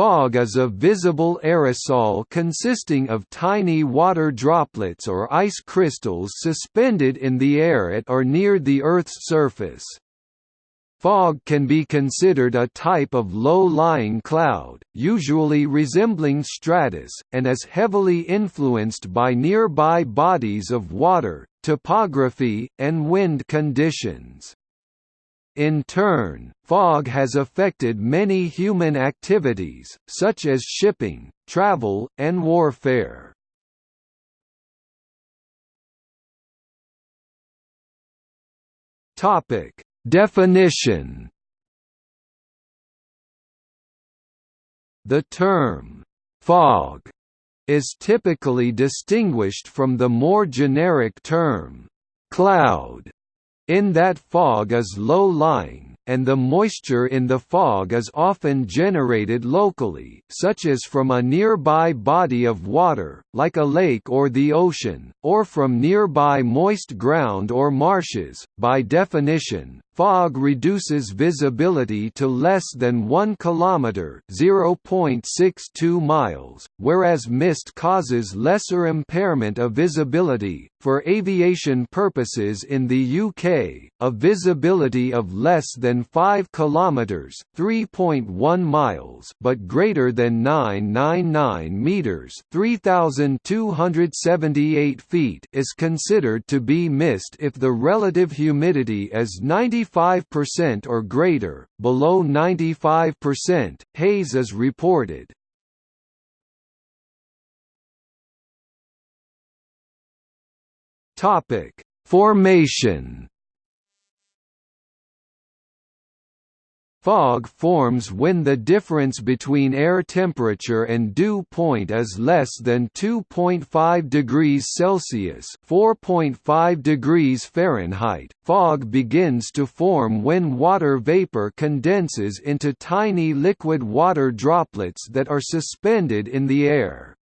Fog is a visible aerosol consisting of tiny water droplets or ice crystals suspended in the air at or near the Earth's surface. Fog can be considered a type of low-lying cloud, usually resembling stratus, and is heavily influenced by nearby bodies of water, topography, and wind conditions. In turn, fog has affected many human activities, such as shipping, travel, and warfare. Topic Definition The term, fog, is typically distinguished from the more generic term, cloud, in that fog is low-lying, and the moisture in the fog is often generated locally, such as from a nearby body of water, like a lake or the ocean, or from nearby moist ground or marshes. By definition, fog reduces visibility to less than 1 kilometer (0.62 miles), whereas mist causes lesser impairment of visibility. For aviation purposes in the UK, a visibility of less than 5 kilometers (3.1 miles) but greater than 999 meters (3278 feet) is considered to be mist if the relative humidity is 95% or greater. Below 95%, haze is reported. Formation Fog forms when the difference between air temperature and dew point is less than 2.5 degrees Celsius (4.5 degrees Fahrenheit). Fog begins to form when water vapor condenses into tiny liquid water droplets that are suspended in the air.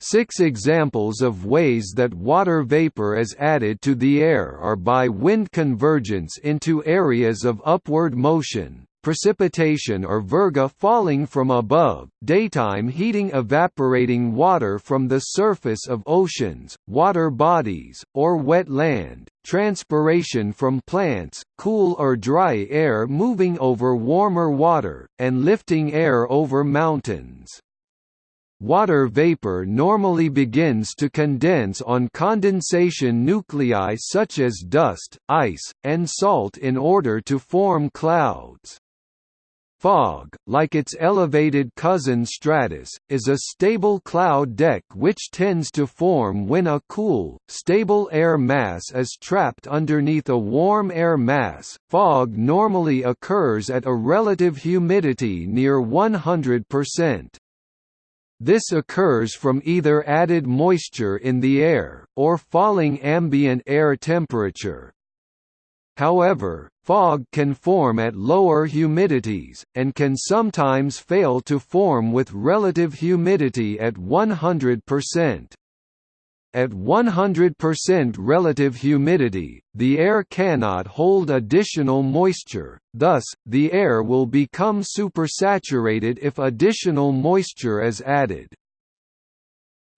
Six examples of ways that water vapor is added to the air are by wind convergence into areas of upward motion, precipitation or virga falling from above, daytime heating evaporating water from the surface of oceans, water bodies, or wet land, transpiration from plants, cool or dry air moving over warmer water, and lifting air over mountains. Water vapor normally begins to condense on condensation nuclei such as dust, ice, and salt in order to form clouds. Fog, like its elevated cousin stratus, is a stable cloud deck which tends to form when a cool, stable air mass is trapped underneath a warm air mass. Fog normally occurs at a relative humidity near 100%. This occurs from either added moisture in the air, or falling ambient air temperature. However, fog can form at lower humidities, and can sometimes fail to form with relative humidity at 100%. At 100% relative humidity, the air cannot hold additional moisture, thus, the air will become supersaturated if additional moisture is added.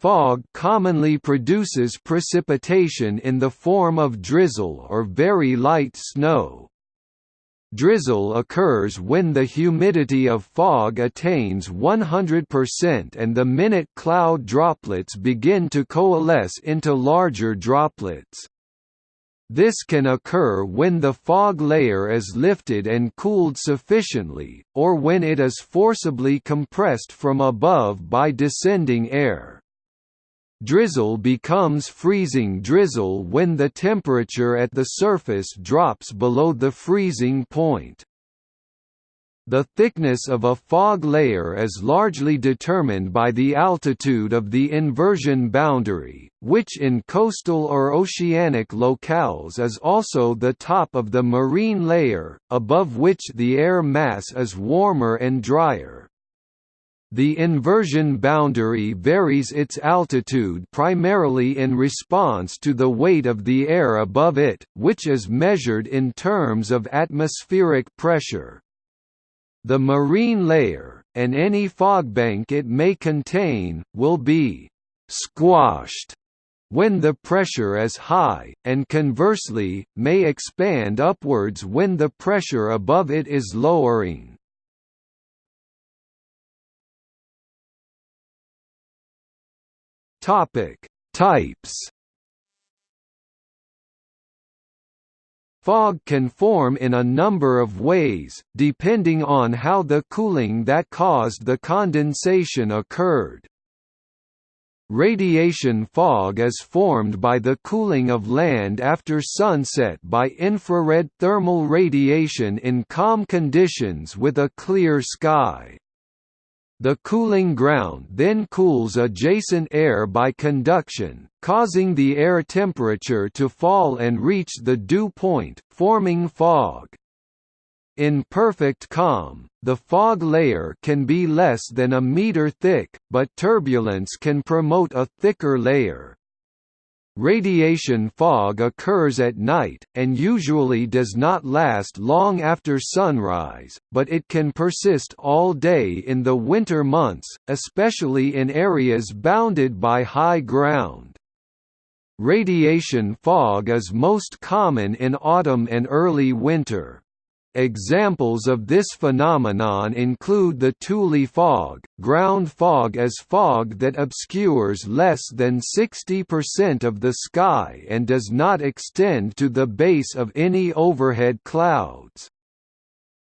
Fog commonly produces precipitation in the form of drizzle or very light snow. Drizzle occurs when the humidity of fog attains 100% and the minute cloud droplets begin to coalesce into larger droplets. This can occur when the fog layer is lifted and cooled sufficiently, or when it is forcibly compressed from above by descending air. Drizzle becomes freezing drizzle when the temperature at the surface drops below the freezing point. The thickness of a fog layer is largely determined by the altitude of the inversion boundary, which in coastal or oceanic locales is also the top of the marine layer, above which the air mass is warmer and drier. The inversion boundary varies its altitude primarily in response to the weight of the air above it, which is measured in terms of atmospheric pressure. The marine layer, and any fogbank it may contain, will be «squashed» when the pressure is high, and conversely, may expand upwards when the pressure above it is lowering. Types Fog can form in a number of ways, depending on how the cooling that caused the condensation occurred. Radiation fog is formed by the cooling of land after sunset by infrared thermal radiation in calm conditions with a clear sky. The cooling ground then cools adjacent air by conduction, causing the air temperature to fall and reach the dew point, forming fog. In perfect calm, the fog layer can be less than a meter thick, but turbulence can promote a thicker layer. Radiation fog occurs at night, and usually does not last long after sunrise, but it can persist all day in the winter months, especially in areas bounded by high ground. Radiation fog is most common in autumn and early winter. Examples of this phenomenon include the Tule fog. Ground fog is fog that obscures less than 60% of the sky and does not extend to the base of any overhead clouds.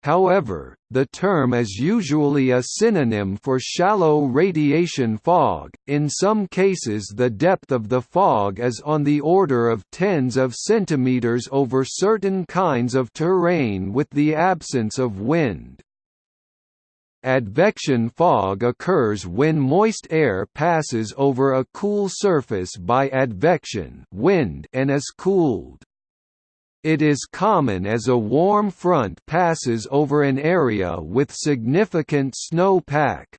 However, the term is usually a synonym for shallow radiation fog. In some cases, the depth of the fog is on the order of tens of centimeters over certain kinds of terrain with the absence of wind. Advection fog occurs when moist air passes over a cool surface by advection wind and is cooled. It is common as a warm front passes over an area with significant snow pack.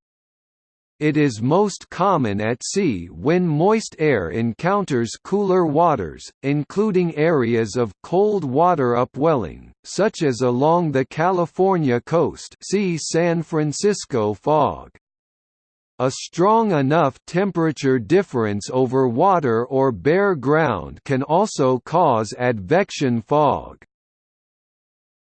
It is most common at sea when moist air encounters cooler waters, including areas of cold water upwelling, such as along the California coast see San Francisco fog. A strong enough temperature difference over water or bare ground can also cause advection fog.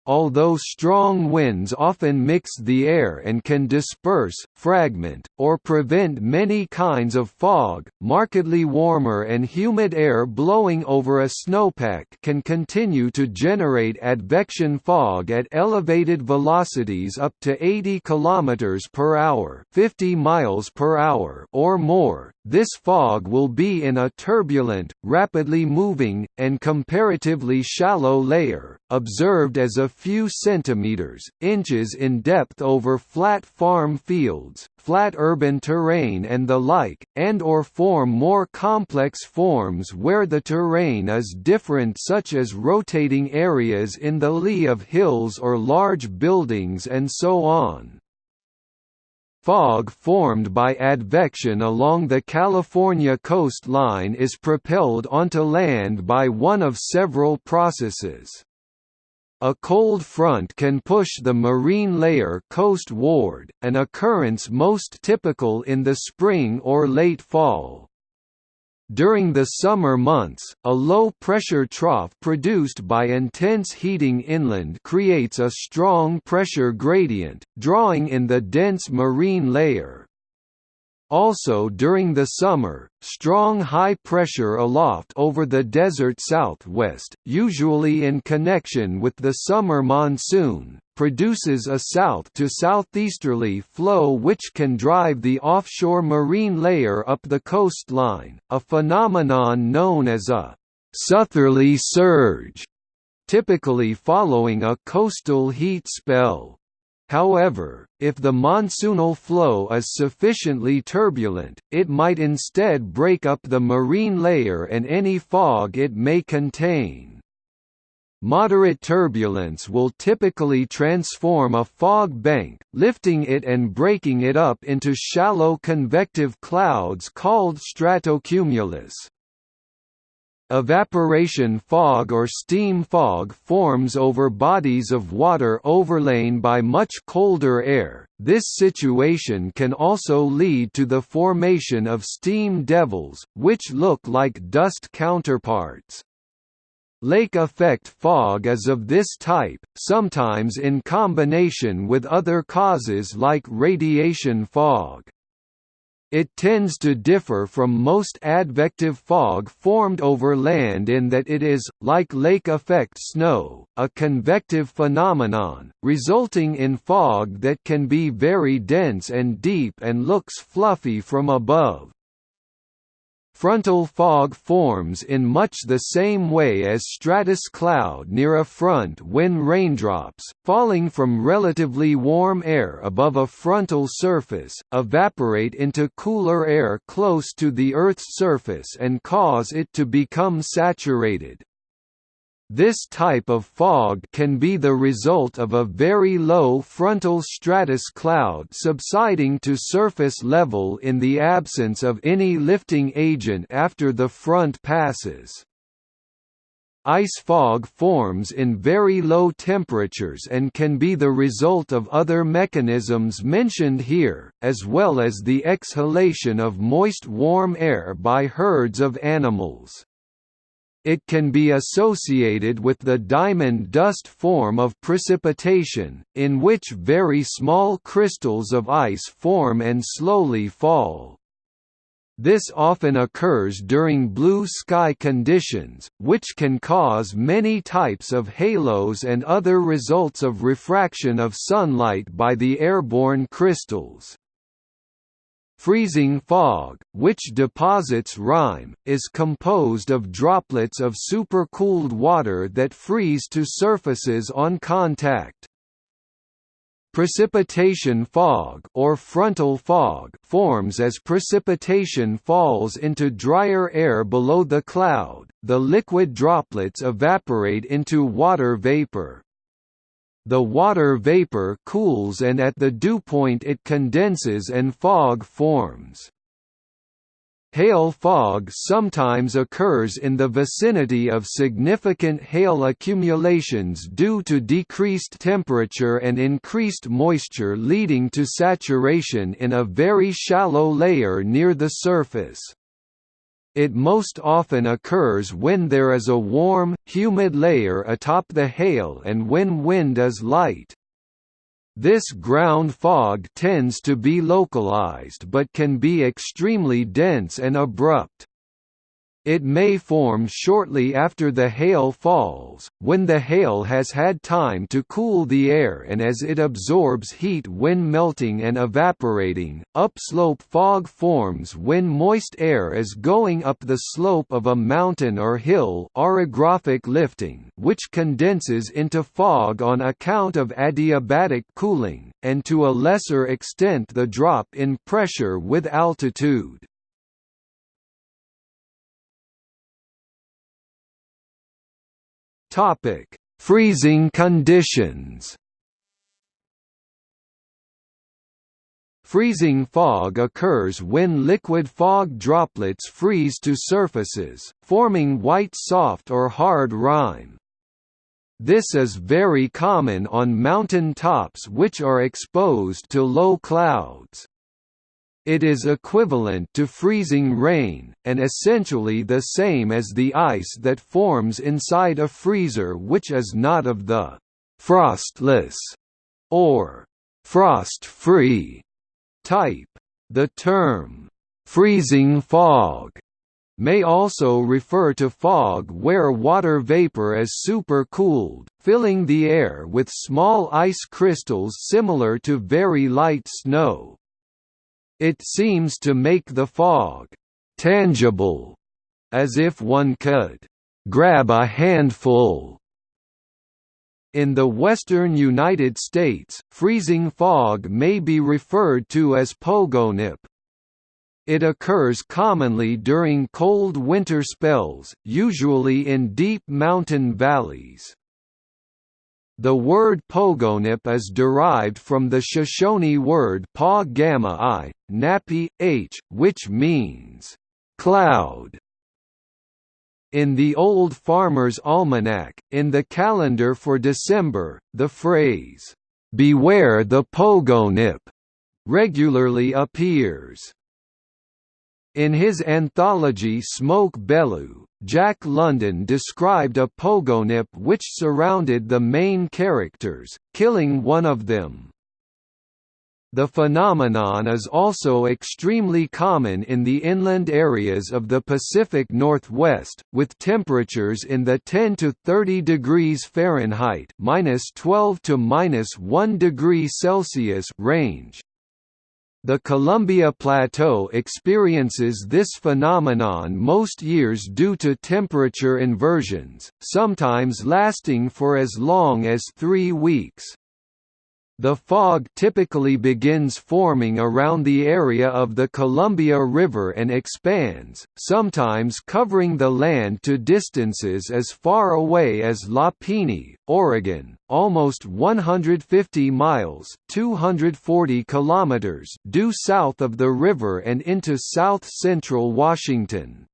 Although strong winds often mix the air and can disperse, fragment, or prevent many kinds of fog, markedly warmer and humid air blowing over a snowpack can continue to generate advection fog at elevated velocities up to 80 km per hour, 50 miles per hour or more. This fog will be in a turbulent, rapidly moving, and comparatively shallow layer, observed as a few centimeters, inches in depth over flat farm fields, flat urban terrain and the like, and or form more complex forms where the terrain is different such as rotating areas in the lee of hills or large buildings and so on. Fog formed by advection along the California coastline is propelled onto land by one of several processes. A cold front can push the marine layer coastward, an occurrence most typical in the spring or late fall. During the summer months, a low-pressure trough produced by intense heating inland creates a strong pressure gradient, drawing in the dense marine layer. Also during the summer, strong high pressure aloft over the desert southwest, usually in connection with the summer monsoon, produces a south to southeasterly flow which can drive the offshore marine layer up the coastline, a phenomenon known as a southerly surge, typically following a coastal heat spell. However, if the monsoonal flow is sufficiently turbulent, it might instead break up the marine layer and any fog it may contain. Moderate turbulence will typically transform a fog bank, lifting it and breaking it up into shallow convective clouds called stratocumulus. Evaporation fog or steam fog forms over bodies of water overlain by much colder air. This situation can also lead to the formation of steam devils, which look like dust counterparts. Lake effect fog is of this type, sometimes in combination with other causes like radiation fog. It tends to differ from most advective fog formed over land in that it is, like lake effect snow, a convective phenomenon, resulting in fog that can be very dense and deep and looks fluffy from above. Frontal fog forms in much the same way as stratus cloud near a front when raindrops, falling from relatively warm air above a frontal surface, evaporate into cooler air close to the Earth's surface and cause it to become saturated. This type of fog can be the result of a very low frontal stratus cloud subsiding to surface level in the absence of any lifting agent after the front passes. Ice fog forms in very low temperatures and can be the result of other mechanisms mentioned here, as well as the exhalation of moist warm air by herds of animals. It can be associated with the diamond dust form of precipitation, in which very small crystals of ice form and slowly fall. This often occurs during blue sky conditions, which can cause many types of halos and other results of refraction of sunlight by the airborne crystals. Freezing fog, which deposits rime, is composed of droplets of supercooled water that freeze to surfaces on contact. Precipitation fog or frontal fog forms as precipitation falls into drier air below the cloud. The liquid droplets evaporate into water vapor. The water vapor cools and at the dew point it condenses and fog forms. Hail fog sometimes occurs in the vicinity of significant hail accumulations due to decreased temperature and increased moisture leading to saturation in a very shallow layer near the surface. It most often occurs when there is a warm, humid layer atop the hail and when wind is light. This ground fog tends to be localized but can be extremely dense and abrupt. It may form shortly after the hail falls, when the hail has had time to cool the air and as it absorbs heat when melting and evaporating. Upslope fog forms when moist air is going up the slope of a mountain or hill orographic lifting, which condenses into fog on account of adiabatic cooling, and to a lesser extent the drop in pressure with altitude. Topic: Freezing conditions. Freezing fog occurs when liquid fog droplets freeze to surfaces, forming white soft or hard rime. This is very common on mountain tops which are exposed to low clouds. It is equivalent to freezing rain, and essentially the same as the ice that forms inside a freezer which is not of the «frostless» or «frost-free» type. The term «freezing fog» may also refer to fog where water vapor is supercooled, filling the air with small ice crystals similar to very light snow. It seems to make the fog tangible, as if one could grab a handful. In the western United States, freezing fog may be referred to as pogonip. It occurs commonly during cold winter spells, usually in deep mountain valleys. The word pogonip is derived from the Shoshone word pa gamma i, napi, h, which means cloud. In the Old Farmer's Almanac, in the calendar for December, the phrase, "'Beware the Pogonip' regularly appears. In his anthology Smoke Bellew, Jack London described a pogonip which surrounded the main characters, killing one of them. The phenomenon is also extremely common in the inland areas of the Pacific Northwest, with temperatures in the 10 to 30 degrees Fahrenheit (-12 to -1 degree Celsius) range. The Columbia Plateau experiences this phenomenon most years due to temperature inversions, sometimes lasting for as long as three weeks. The fog typically begins forming around the area of the Columbia River and expands, sometimes covering the land to distances as far away as Lapini, Oregon, almost 150 miles (240 kilometers) due south of the river and into south-central Washington.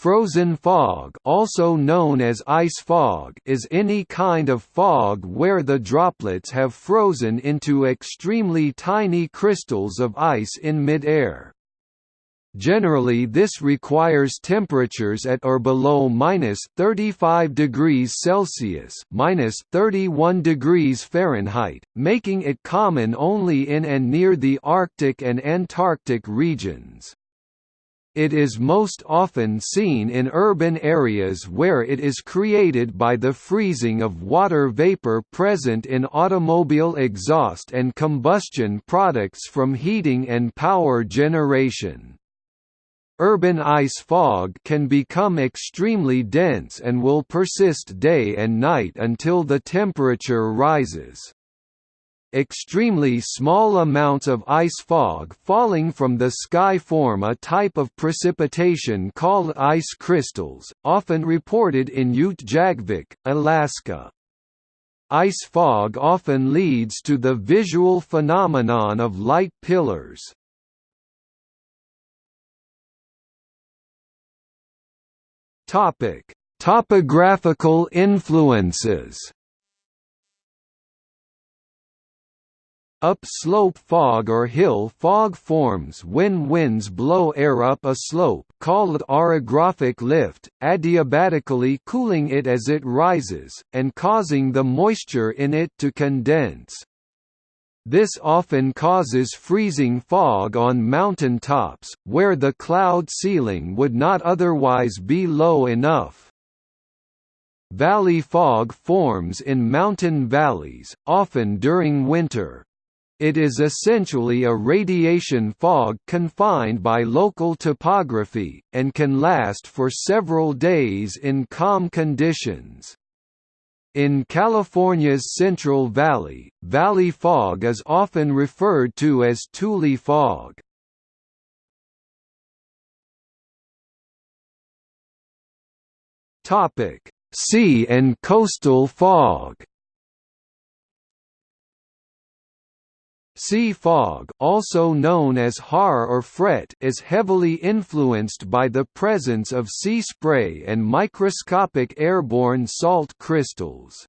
Frozen fog also known as ice fog is any kind of fog where the droplets have frozen into extremely tiny crystals of ice in midair. Generally this requires temperatures at or below minus 35 degrees Celsius minus 31 degrees Fahrenheit, making it common only in and near the Arctic and Antarctic regions. It is most often seen in urban areas where it is created by the freezing of water vapor present in automobile exhaust and combustion products from heating and power generation. Urban ice fog can become extremely dense and will persist day and night until the temperature rises. Extremely small amounts of ice fog falling from the sky form a type of precipitation called ice crystals, often reported in Utqiagvik, Alaska. Ice fog often leads to the visual phenomenon of light pillars. Topic: Topographical influences. Up-slope fog or hill fog forms when winds blow air up a slope called orographic lift, adiabatically cooling it as it rises, and causing the moisture in it to condense. This often causes freezing fog on mountain tops, where the cloud ceiling would not otherwise be low enough. Valley fog forms in mountain valleys, often during winter. It is essentially a radiation fog confined by local topography, and can last for several days in calm conditions. In California's Central Valley, valley fog is often referred to as Tule fog. Sea and coastal fog Sea fog also known as haar or fret is heavily influenced by the presence of sea spray and microscopic airborne salt crystals.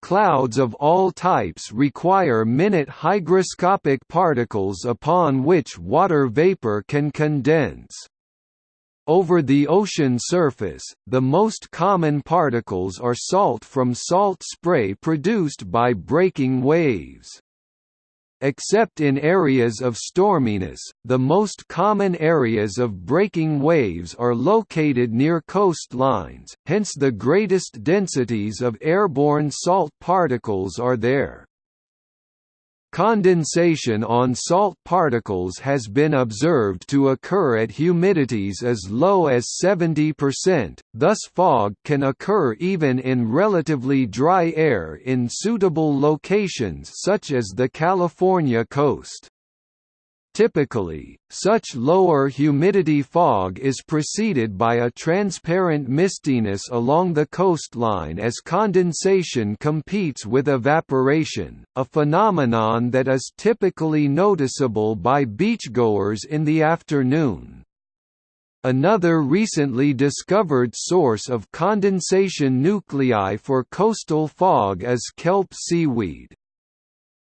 Clouds of all types require minute hygroscopic particles upon which water vapor can condense. Over the ocean surface, the most common particles are salt from salt spray produced by breaking waves. Except in areas of storminess, the most common areas of breaking waves are located near coastlines, hence the greatest densities of airborne salt particles are there. Condensation on salt particles has been observed to occur at humidities as low as 70%, thus fog can occur even in relatively dry air in suitable locations such as the California coast. Typically, such lower humidity fog is preceded by a transparent mistiness along the coastline as condensation competes with evaporation, a phenomenon that is typically noticeable by beachgoers in the afternoon. Another recently discovered source of condensation nuclei for coastal fog is kelp seaweed.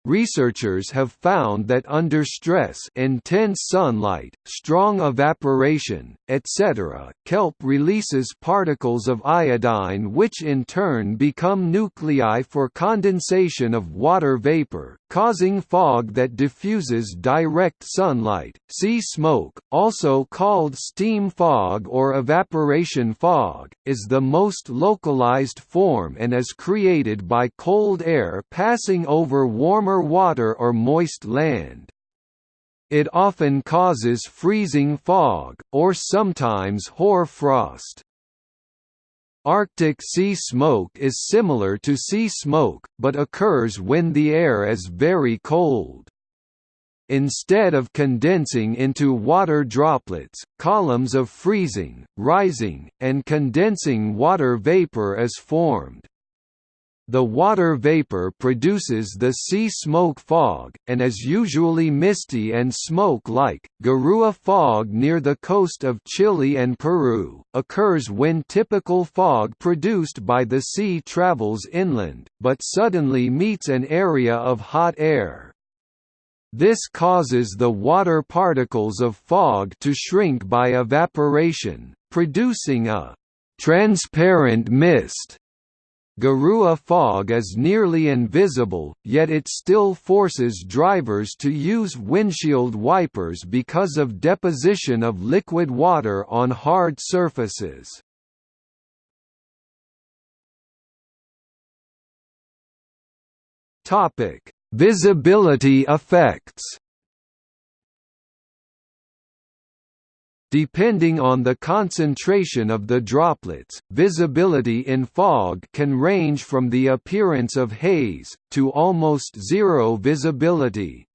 Researchers have found that under stress intense sunlight, strong evaporation, etc., kelp releases particles of iodine which in turn become nuclei for condensation of water vapor, causing fog that diffuses direct sunlight. Sea smoke, also called steam fog or evaporation fog, is the most localized form and is created by cold air passing over warmer water or moist land. It often causes freezing fog, or sometimes hoar frost. Arctic sea smoke is similar to sea smoke, but occurs when the air is very cold. Instead of condensing into water droplets, columns of freezing, rising, and condensing water vapor is formed. The water vapor produces the sea smoke fog, and is usually misty and smoke-like. Garua fog near the coast of Chile and Peru, occurs when typical fog produced by the sea travels inland, but suddenly meets an area of hot air. This causes the water particles of fog to shrink by evaporation, producing a transparent mist Garua fog is nearly invisible, yet it still forces drivers to use windshield wipers because of deposition of liquid water on hard surfaces. Visibility effects Depending on the concentration of the droplets, visibility in fog can range from the appearance of haze, to almost zero visibility.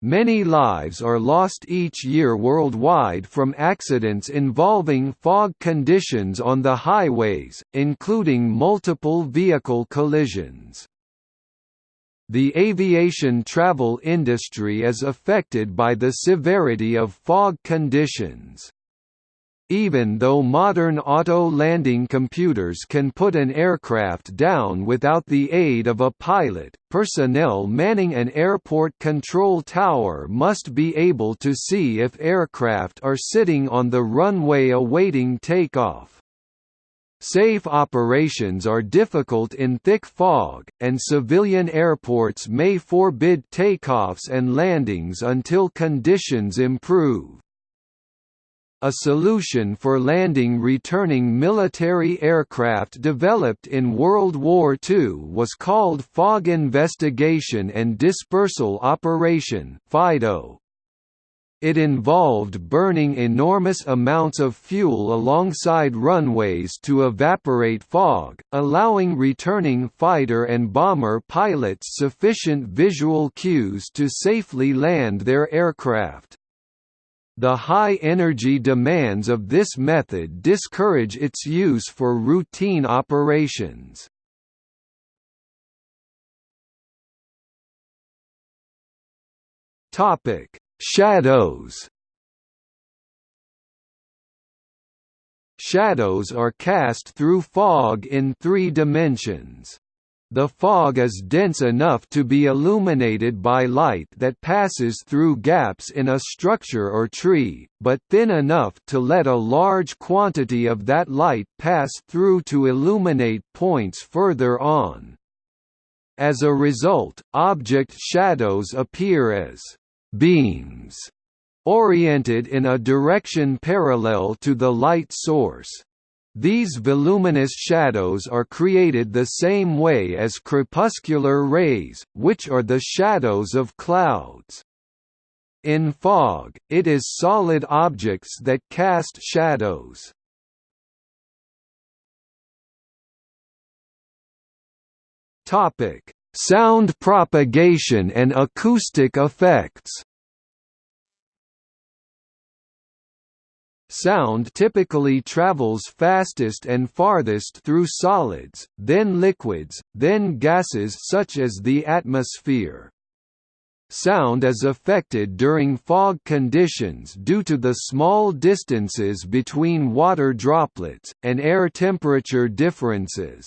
Many lives are lost each year worldwide from accidents involving fog conditions on the highways, including multiple vehicle collisions. The aviation travel industry is affected by the severity of fog conditions. Even though modern auto-landing computers can put an aircraft down without the aid of a pilot, personnel manning an airport control tower must be able to see if aircraft are sitting on the runway awaiting takeoff. Safe operations are difficult in thick fog, and civilian airports may forbid takeoffs and landings until conditions improve. A solution for landing returning military aircraft developed in World War II was called Fog Investigation and Dispersal Operation FIDO. It involved burning enormous amounts of fuel alongside runways to evaporate fog, allowing returning fighter and bomber pilots sufficient visual cues to safely land their aircraft. The high energy demands of this method discourage its use for routine operations. Topic Shadows Shadows are cast through fog in three dimensions. The fog is dense enough to be illuminated by light that passes through gaps in a structure or tree, but thin enough to let a large quantity of that light pass through to illuminate points further on. As a result, object shadows appear as beams oriented in a direction parallel to the light source. These voluminous shadows are created the same way as crepuscular rays, which are the shadows of clouds. In fog, it is solid objects that cast shadows. Topic: Sound propagation and acoustic effects Sound typically travels fastest and farthest through solids, then liquids, then gases such as the atmosphere. Sound is affected during fog conditions due to the small distances between water droplets, and air temperature differences.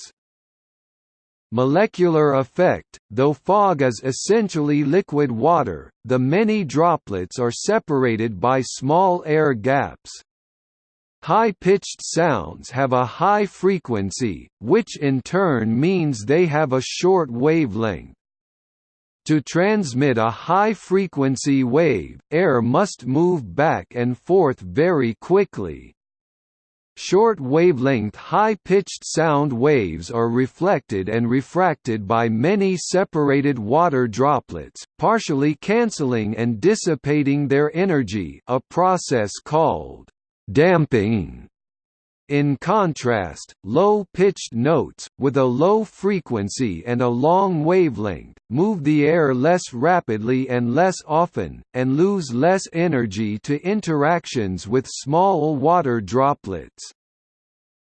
Molecular effect – Though fog is essentially liquid water, the many droplets are separated by small air gaps. High-pitched sounds have a high frequency, which in turn means they have a short wavelength. To transmit a high-frequency wave, air must move back and forth very quickly. Short wavelength high-pitched sound waves are reflected and refracted by many separated water droplets, partially cancelling and dissipating their energy a process called damping. In contrast, low-pitched notes, with a low frequency and a long wavelength, move the air less rapidly and less often, and lose less energy to interactions with small water droplets.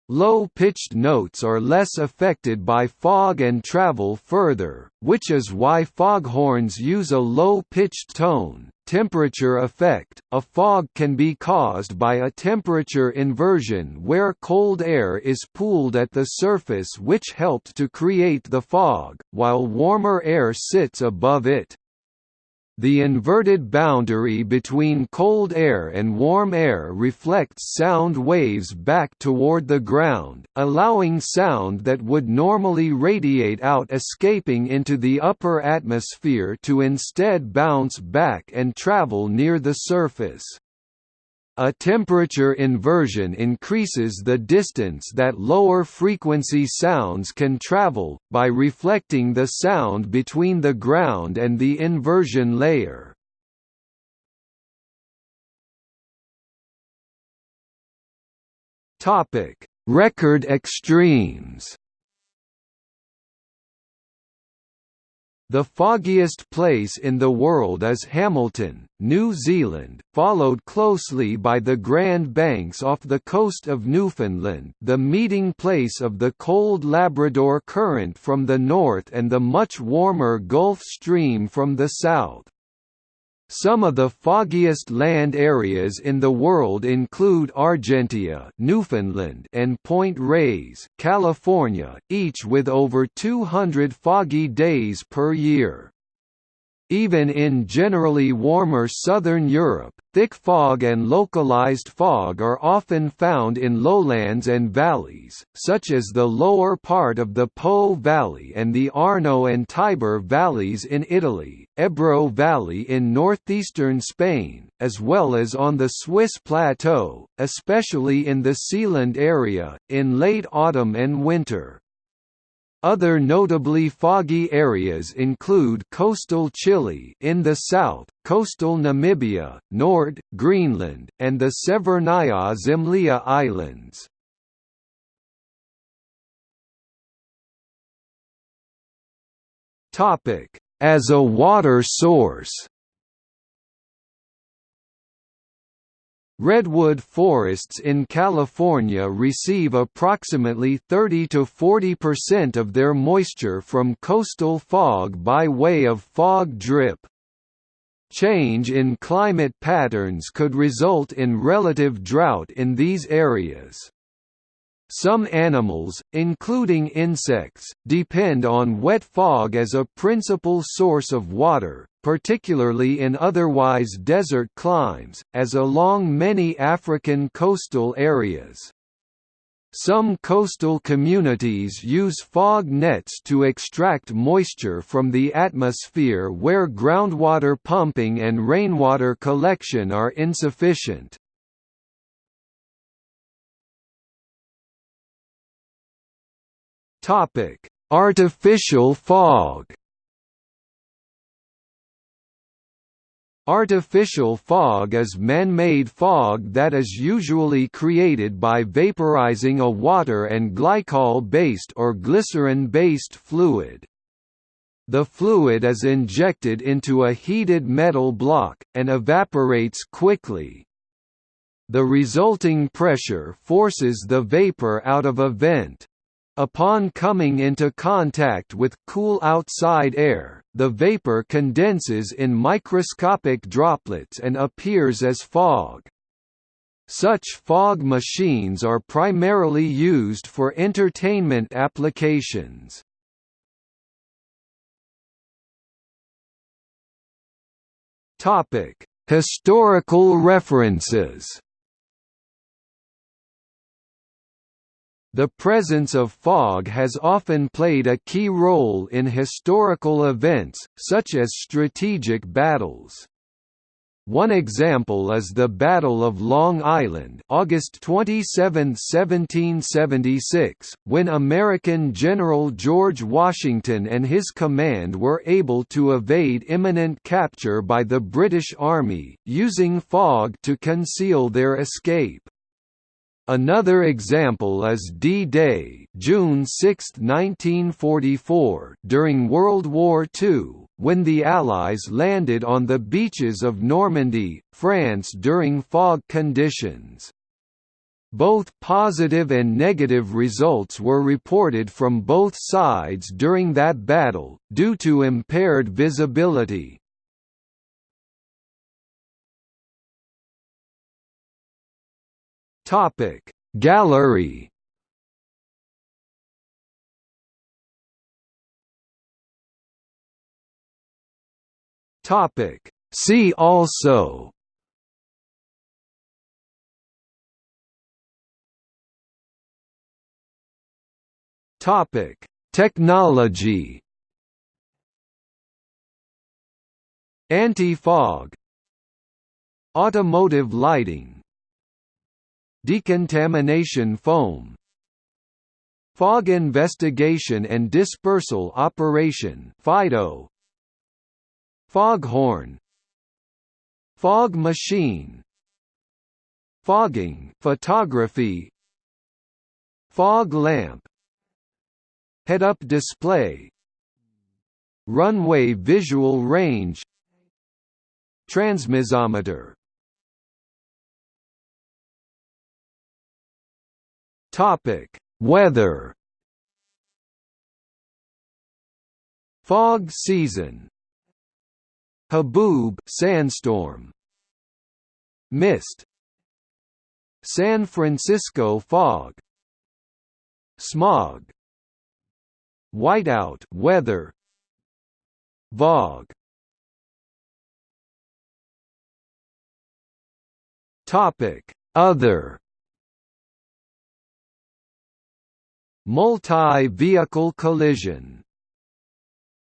Low-pitched notes are less affected by fog and travel further, which is why foghorns use a low-pitched tone. Temperature effect – A fog can be caused by a temperature inversion where cold air is pooled at the surface which helped to create the fog, while warmer air sits above it. The inverted boundary between cold air and warm air reflects sound waves back toward the ground, allowing sound that would normally radiate out escaping into the upper atmosphere to instead bounce back and travel near the surface. A temperature inversion increases the distance that lower frequency sounds can travel, by reflecting the sound between the ground and the inversion layer. Record extremes The foggiest place in the world is Hamilton, New Zealand, followed closely by the Grand Banks off the coast of Newfoundland the meeting place of the cold Labrador Current from the north and the much warmer Gulf Stream from the south. Some of the foggiest land areas in the world include Argentia, Newfoundland, and Point Reyes, California, each with over 200 foggy days per year. Even in generally warmer southern Europe, thick fog and localized fog are often found in lowlands and valleys, such as the lower part of the Po Valley and the Arno and Tiber valleys in Italy, Ebro Valley in northeastern Spain, as well as on the Swiss plateau, especially in the Seeland area, in late autumn and winter. Other notably foggy areas include coastal Chile in the south, coastal Namibia, Nord, Greenland, and the Severnaya Zemlya Islands. As a water source Redwood forests in California receive approximately 30 to 40% of their moisture from coastal fog by way of fog drip. Change in climate patterns could result in relative drought in these areas. Some animals, including insects, depend on wet fog as a principal source of water, particularly in otherwise desert climes, as along many African coastal areas. Some coastal communities use fog nets to extract moisture from the atmosphere where groundwater pumping and rainwater collection are insufficient. Topic: Artificial fog. Artificial fog is man-made fog that is usually created by vaporizing a water and glycol-based or glycerin-based fluid. The fluid is injected into a heated metal block, and evaporates quickly. The resulting pressure forces the vapor out of a vent. Upon coming into contact with cool outside air, the vapor condenses in microscopic droplets and appears as fog. Such fog machines are primarily used for entertainment applications. Historical references The presence of fog has often played a key role in historical events, such as strategic battles. One example is the Battle of Long Island August 27, 1776, when American General George Washington and his command were able to evade imminent capture by the British Army, using fog to conceal their escape. Another example is D-Day June 6, 1944, during World War II, when the Allies landed on the beaches of Normandy, France during fog conditions. Both positive and negative results were reported from both sides during that battle, due to impaired visibility. Topic. Gallery Topic. See also Topic. Technology Anti-fog Automotive lighting Decontamination foam Fog Investigation and Dispersal Operation FIDO Foghorn Fog machine Fogging photography Fog lamp Head-up display Runway visual range Transmissometer Topic: Weather. Fog season. Haboob sandstorm. Mist. San Francisco fog. Smog. Whiteout weather. Vog. Topic: Other Multi-vehicle collision